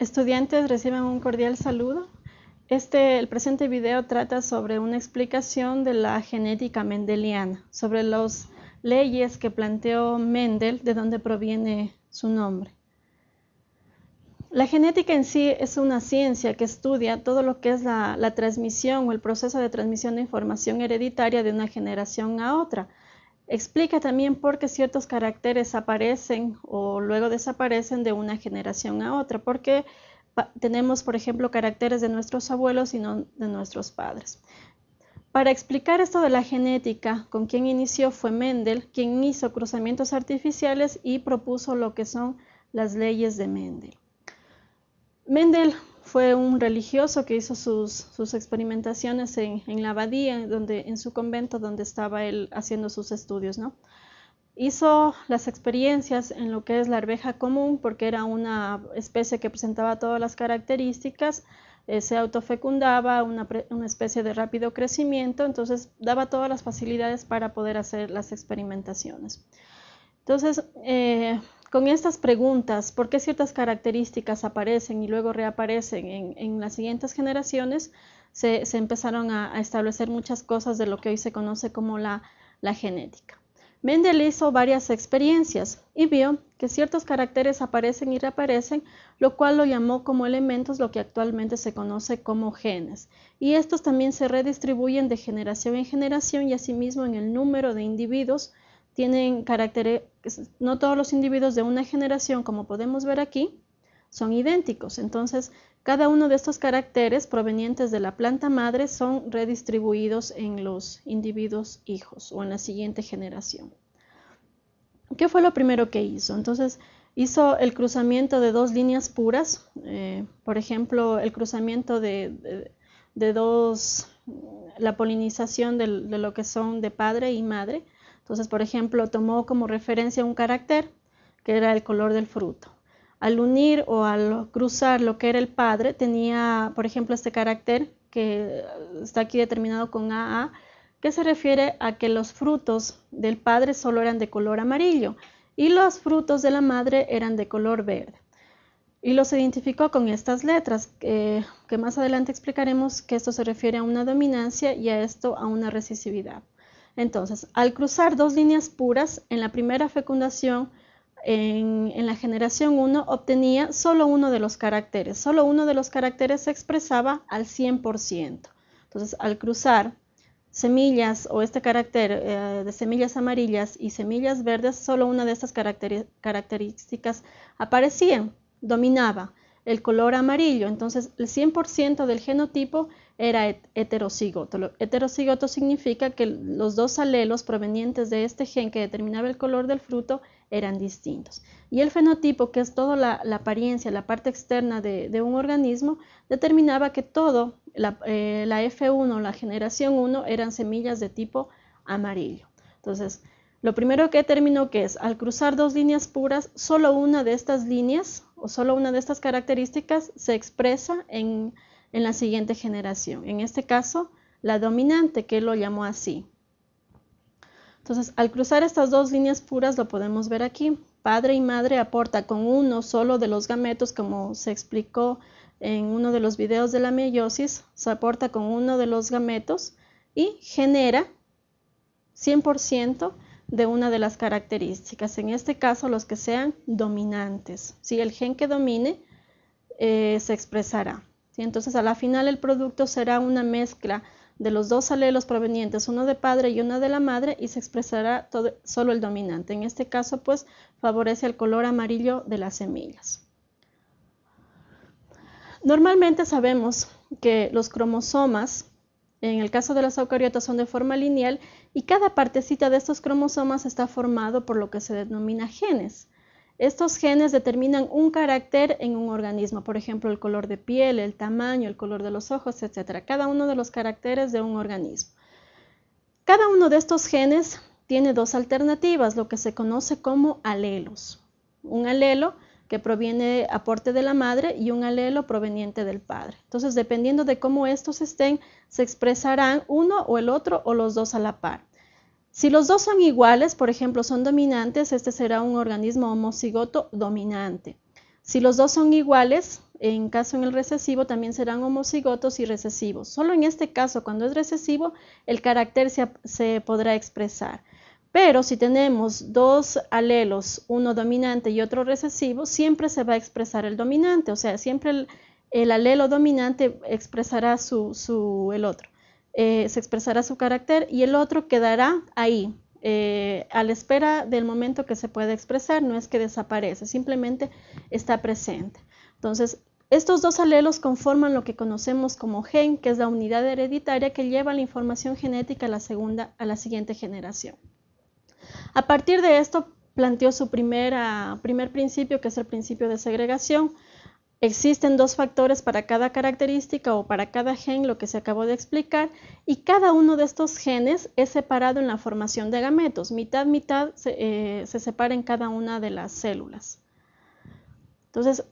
Estudiantes reciben un cordial saludo. Este, el presente video trata sobre una explicación de la genética mendeliana, sobre las leyes que planteó Mendel, de donde proviene su nombre. La genética en sí es una ciencia que estudia todo lo que es la, transmisión o el proceso de transmisión de información hereditaria de una generación a otra. Explica también por qué ciertos caracteres aparecen o luego desaparecen de una generación a otra, porque tenemos, por ejemplo, caracteres de nuestros abuelos y no de nuestros padres. Para explicar esto de la genética, con quien inició fue Mendel, quien hizo cruzamientos artificiales y propuso lo que son las leyes de Mendel. Mendel fue un religioso que hizo sus, sus experimentaciones en, en, la abadía, donde, en su convento donde estaba él haciendo sus estudios. ¿no? Hizo las experiencias en lo que es la arveja común porque era una especie que presentaba todas las características, eh, se autofecundaba, una, una, especie de rápido crecimiento, entonces daba todas las facilidades para poder hacer las experimentaciones. Entonces, eh, con estas preguntas, ¿por qué ciertas características aparecen y luego reaparecen en, las siguientes generaciones? Se, empezaron a, establecer muchas cosas de lo que hoy se conoce como la genética. Mendel hizo varias experiencias y vio que ciertos caracteres aparecen y reaparecen, lo cual lo llamó como elementos lo que actualmente se conoce como genes. Y estos también se redistribuyen de generación en generación y asimismo en el número de individuos tienen caracteres, no todos los individuos de una generación, como podemos ver aquí, son idénticos. Entonces, cada uno de estos caracteres provenientes de la planta madre son redistribuidos en los individuos hijos o en la siguiente generación. ¿Qué fue lo primero que hizo? Entonces, hizo el cruzamiento de dos líneas puras, eh, por ejemplo, el cruzamiento de, dos, la polinización de lo que son de padre y madre, entonces, por ejemplo, tomó como referencia un carácter que era el color del fruto. Al unir o al cruzar lo que era el padre, tenía, por ejemplo, este carácter que está aquí determinado con AA, que se refiere a que los frutos del padre solo eran de color amarillo y los frutos de la madre eran de color verde. Y los identificó con estas letras, que más adelante explicaremos que esto se refiere a una dominancia y a esto a una recesividad. Entonces, al cruzar dos líneas puras, en la primera fecundación, en, la generación 1, obtenía solo uno de los caracteres. Solo uno de los caracteres se expresaba al 100%. Entonces, al cruzar semillas o este carácter eh, de semillas amarillas y semillas verdes, solo una de estas características aparecía, dominaba el color amarillo. Entonces, el 100% del genotipo era heterocigoto. Heterocigoto significa que los dos alelos provenientes de este gen que determinaba el color del fruto eran distintos. Y el fenotipo, que es toda la, apariencia, la parte externa de, de, un organismo, determinaba que todo, la, eh, la F1, la generación 1, eran semillas de tipo amarillo. Entonces, lo primero que determinó que es, al cruzar dos líneas puras, solo una de estas líneas o solo una de estas características se expresa en en la siguiente generación. En este caso, la dominante, que lo llamó así. Entonces, al cruzar estas dos líneas puras, lo podemos ver aquí. Padre y madre aporta con uno solo de los gametos, como se explicó en uno de los videos de la meiosis, se aporta con uno de los gametos y genera 100% de una de las características. En este caso, los que sean dominantes. Si el gen que domine eh, se expresará. Entonces a la final el producto será una mezcla de los dos alelos provenientes, uno de padre y uno de la madre, y se expresará solo el dominante. En este caso, pues, favorece el color amarillo de las semillas. Normalmente sabemos que los cromosomas, en el caso de las eucariotas, son de forma lineal y cada partecita de estos cromosomas está formado por lo que se denomina genes. Estos genes determinan un carácter en un organismo, por ejemplo, el color de piel, el tamaño, el color de los ojos, etc. Cada uno de los caracteres de un organismo. Cada uno de estos genes tiene dos alternativas, lo que se conoce como alelos. Un alelo que proviene aporte de la madre y un alelo proveniente del padre. Entonces, dependiendo de cómo estos estén, se expresarán uno o el otro o los dos a la par. Si los dos son iguales, por ejemplo, son dominantes, este será un organismo homocigoto dominante. Si los dos son iguales, en caso en el recesivo también serán homocigotos y recesivos. Solo en este caso, cuando es recesivo, el carácter se, podrá expresar. Pero si tenemos dos alelos, uno dominante y otro recesivo, siempre se va a expresar el dominante, o sea, siempre el, alelo dominante expresará su, el otro, eh, se expresará su carácter y el otro quedará ahí, eh, a la espera del momento que se puede expresar, no es que desaparece, simplemente está presente. Entonces, estos dos alelos conforman lo que conocemos como gen, que es la unidad hereditaria que lleva la información genética a la, segunda, a la siguiente generación. A partir de esto, planteó su primer principio, que es el principio de segregación, Existen dos factores para cada característica o para cada gen, lo que se acabó de explicar, y cada uno de estos genes es separado en la formación de gametos. Mitad, mitad se, eh, separa en cada una de las células. Entonces,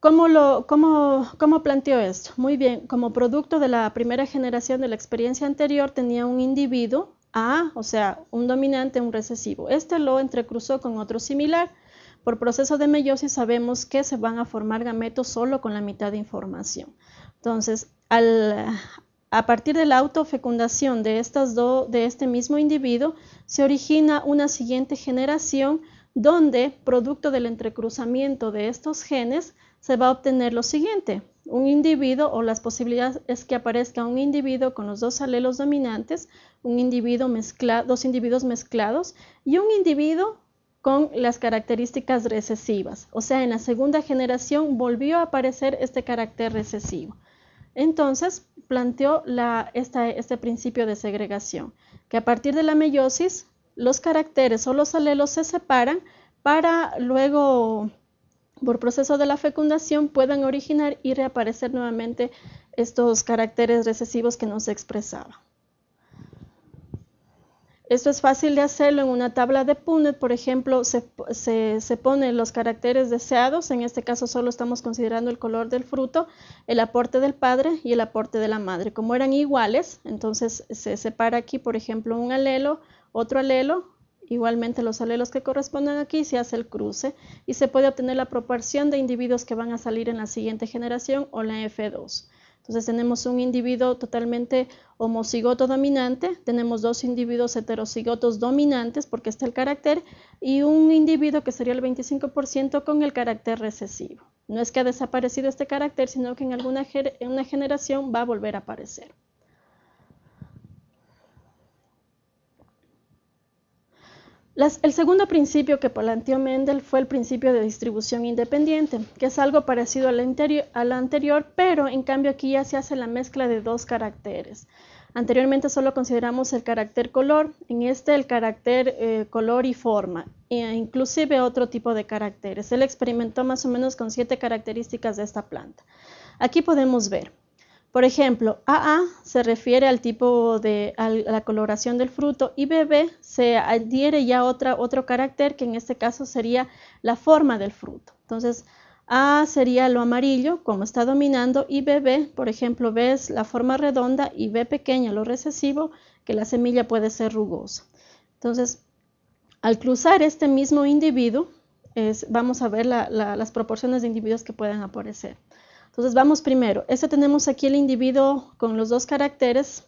¿cómo, lo, ¿cómo planteó esto? Muy bien, como producto de la primera generación de la experiencia anterior tenía un individuo A, o sea, un dominante, un recesivo. Este lo entrecruzó con otro similar por proceso de meiosis sabemos que se van a formar gametos solo con la mitad de información. Entonces, a partir de la autofecundación de, este mismo individuo, se origina una siguiente generación donde, producto del entrecruzamiento de estos genes, se va a obtener lo siguiente. Un individuo o las posibilidades es que aparezca un individuo con los dos alelos dominantes, un individuo dos individuos mezclados y un individuo con las características recesivas. O sea, en la segunda generación volvió a aparecer este carácter recesivo. Entonces, planteó este principio de segregación, que a partir de la meiosis, los caracteres o los alelos se separan para luego, por proceso de la fecundación, puedan originar y reaparecer nuevamente estos caracteres recesivos que nos expresaban. Esto es fácil de hacerlo en una tabla de Punnett, por ejemplo, se, se, ponen los caracteres deseados, en este caso solo estamos considerando el color del fruto, el aporte del padre y el aporte de la madre. Como eran iguales, entonces se separa aquí, por ejemplo, un alelo, otro alelo, igualmente los alelos que corresponden aquí, se hace el cruce y se puede obtener la proporción de individuos que van a salir en la siguiente generación o la F2. Entonces tenemos un individuo totalmente homocigoto dominante, tenemos dos individuos heterocigotos dominantes porque está el carácter y un individuo que sería el 25% con el carácter recesivo. No es que ha desaparecido este carácter, sino que en alguna en una generación va a volver a aparecer. El segundo principio que planteó Mendel fue el principio de distribución independiente, que es algo parecido al, anterior, pero en cambio aquí ya se hace la mezcla de dos caracteres. Anteriormente solo consideramos el carácter color, en este el carácter eh, color y forma, e inclusive otro tipo de caracteres. Él experimentó más o menos con siete características de esta planta. Aquí podemos ver por ejemplo, AA se refiere al tipo de la coloración del fruto y BB se adhiere ya a otro carácter que en este caso sería la forma del fruto. Entonces, A sería lo amarillo, como está dominando, y BB, por ejemplo, B es la forma redonda y B pequeña, lo recesivo, que la semilla puede ser rugosa. Entonces, al cruzar este mismo individuo, vamos a ver las proporciones de individuos que pueden aparecer. Entonces vamos primero. Este tenemos aquí el individuo con los dos caracteres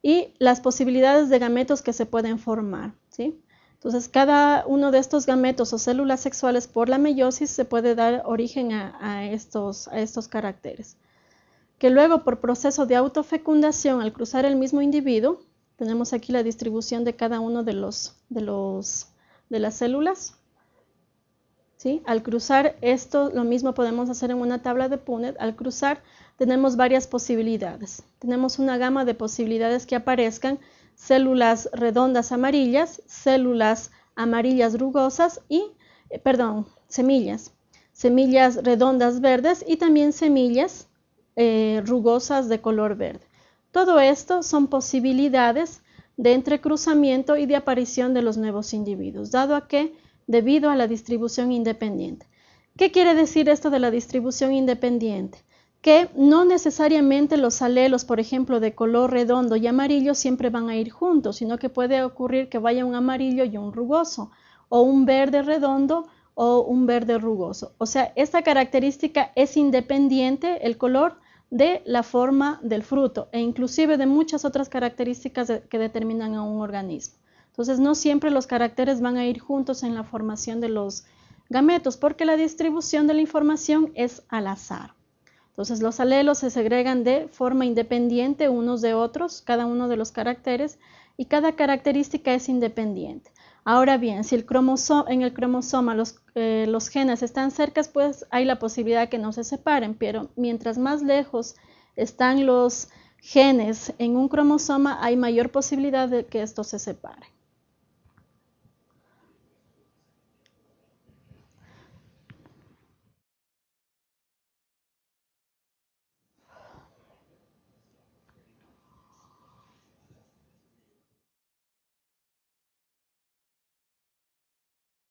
y las posibilidades de gametos que se pueden formar. ¿sí? Entonces cada uno de estos gametos o células sexuales por la meiosis se puede dar origen a, estos, a estos caracteres. Que luego por proceso de autofecundación al cruzar el mismo individuo, tenemos aquí la distribución de cada uno de, los, de, los, de las células al cruzar esto, lo mismo podemos hacer en una tabla de Punnett. Al cruzar tenemos varias posibilidades. Tenemos una gama de posibilidades que aparezcan, células redondas amarillas, células amarillas rugosas y, eh, perdón, semillas, semillas redondas verdes y también semillas eh, rugosas de color verde. Todo esto son posibilidades de entrecruzamiento y de aparición de los nuevos individuos, dado a que debido a la distribución independiente. ¿Qué quiere decir esto de la distribución independiente? Que no necesariamente los alelos, por ejemplo, de color redondo y amarillo siempre van a ir juntos, sino que puede ocurrir que vaya un amarillo y un rugoso, o un verde redondo o un verde rugoso. O sea, esta característica es independiente, el color, de la forma del fruto e inclusive de muchas otras características que determinan a un organismo. Entonces, no siempre los caracteres van a ir juntos en la formación de los gametos porque la distribución de la información es al azar. Entonces, los alelos se segregan de forma independiente unos de otros, cada uno de los caracteres, y cada característica es independiente. Ahora bien, si el en el cromosoma eh, los, genes están cerca, pues hay la posibilidad que no se separen, pero mientras más lejos están los genes en un cromosoma, hay mayor posibilidad de que estos se separen.